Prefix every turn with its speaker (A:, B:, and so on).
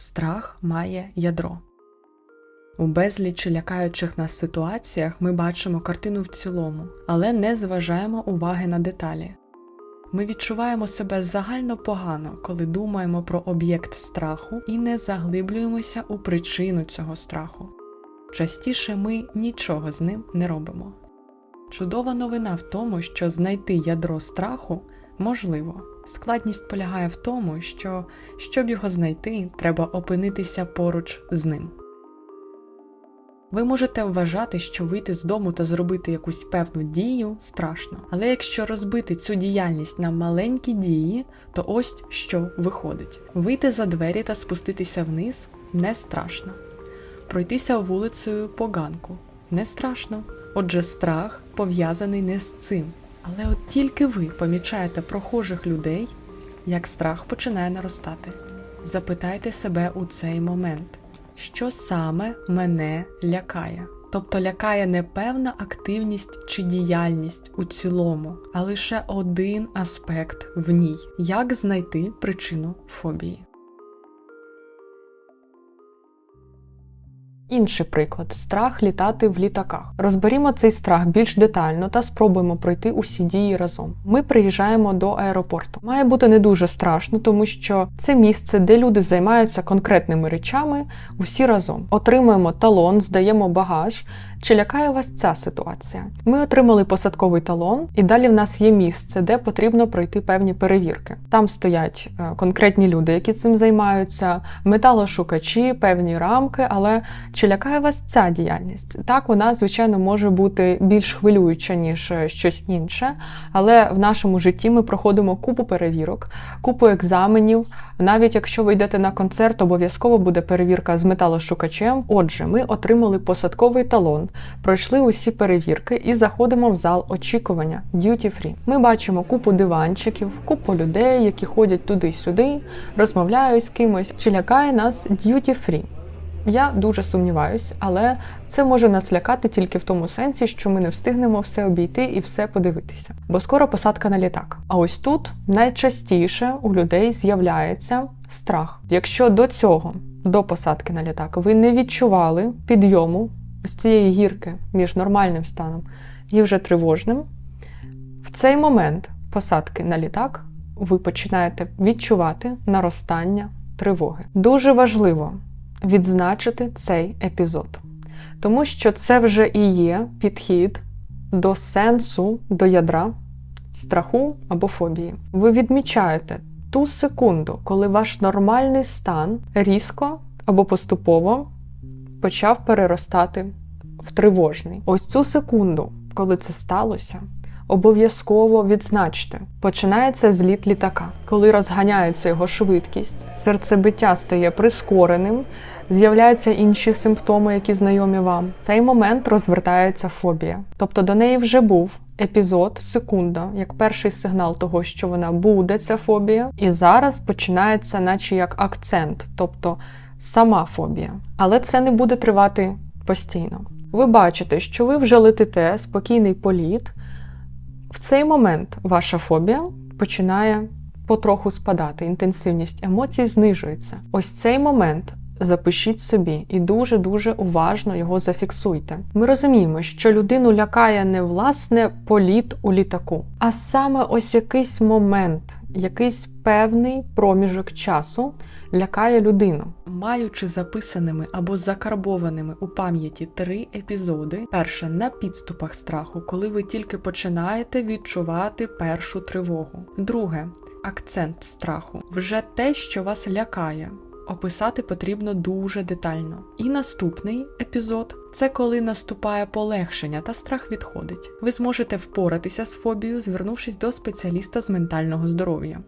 A: Страх має ядро. У безлічі лякаючих нас ситуаціях ми бачимо картину в цілому, але не зважаємо уваги на деталі. Ми відчуваємо себе загально погано, коли думаємо про об'єкт страху і не заглиблюємося у причину цього страху. Частіше ми нічого з ним не робимо. Чудова новина в тому, що знайти ядро страху можливо. Складність полягає в тому, що щоб його знайти, треба опинитися поруч з ним. Ви можете вважати, що вийти з дому та зробити якусь певну дію страшно. Але якщо розбити цю діяльність на маленькі дії, то ось що виходить: вийти за двері та спуститися вниз не страшно. Пройтися вулицею по ганку не страшно. Отже, страх пов'язаний не з цим. Але от тільки ви помічаєте прохожих людей, як страх починає наростати. Запитайте себе у цей момент, що саме мене лякає. Тобто лякає не певна активність чи діяльність у цілому, а лише один аспект в ній як знайти причину фобії.
B: Інший приклад страх літати в літаках. Розберімо цей страх більш детально та спробуємо пройти усі дії разом. Ми приїжджаємо до аеропорту. Має бути не дуже страшно, тому що це місце, де люди займаються конкретними речами, усі разом. Отримуємо талон, здаємо багаж. Чи лякає вас ця ситуація? Ми отримали посадковий талон, і далі в нас є місце, де потрібно пройти певні перевірки. Там стоять е, конкретні люди, які цим займаються, металошукачі, певні рамки. Але чи лякає вас ця діяльність? Так, вона, звичайно, може бути більш хвилююча, ніж е, щось інше, але в нашому житті ми проходимо купу перевірок, купу екзаменів. Навіть якщо ви йдете на концерт, обов'язково буде перевірка з металошукачем. Отже, ми отримали посадковий талон пройшли усі перевірки і заходимо в зал очікування Duty Free. Ми бачимо купу диванчиків, купу людей, які ходять туди-сюди, розмовляють з кимось. Чи лякає нас Duty Free? Я дуже сумніваюсь, але це може нас лякати тільки в тому сенсі, що ми не встигнемо все обійти і все подивитися. Бо скоро посадка на літак. А ось тут найчастіше у людей з'являється страх. Якщо до цього, до посадки на літак, ви не відчували підйому ось цієї гірки між нормальним станом і вже тривожним, в цей момент посадки на літак ви починаєте відчувати наростання тривоги. Дуже важливо відзначити цей епізод, тому що це вже і є підхід до сенсу, до ядра, страху або фобії. Ви відмічаєте ту секунду, коли ваш нормальний стан різко або поступово почав переростати в тривожний. Ось цю секунду, коли це сталося, обов'язково відзначте. Починається зліт літака, коли розганяється його швидкість, серцебиття стає прискореним, з'являються інші симптоми, які знайомі вам. В цей момент розвертається фобія. Тобто до неї вже був. Епізод, секунда, як перший сигнал того, що вона буде, ця фобія, і зараз починається, наче як акцент, тобто сама фобія. Але це не буде тривати постійно. Ви бачите, що ви вже летите спокійний політ. В цей момент ваша фобія починає потроху спадати, інтенсивність емоцій знижується. Ось цей момент. Запишіть собі і дуже-дуже уважно його зафіксуйте. Ми розуміємо, що людину лякає не власне політ у літаку, а саме ось якийсь момент, якийсь певний проміжок часу лякає людину.
A: Маючи записаними або закарбованими у пам'яті три епізоди: перше на підступах страху, коли ви тільки починаєте відчувати першу тривогу. Друге акцент страху вже те, що вас лякає. Описати потрібно дуже детально. І наступний епізод це коли наступає полегшення та страх відходить. Ви зможете впоратися з фобією, звернувшись до спеціаліста з ментального здоров'я.